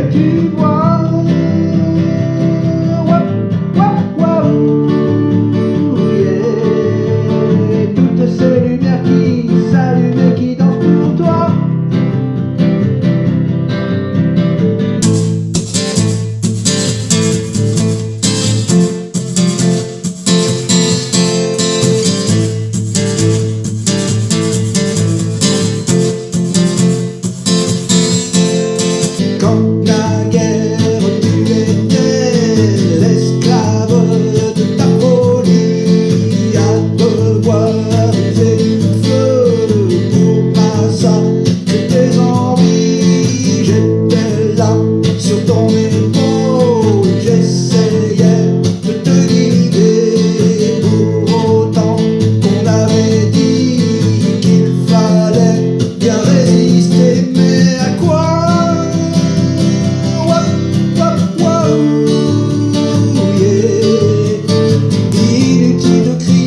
que tu vois Inutile de crier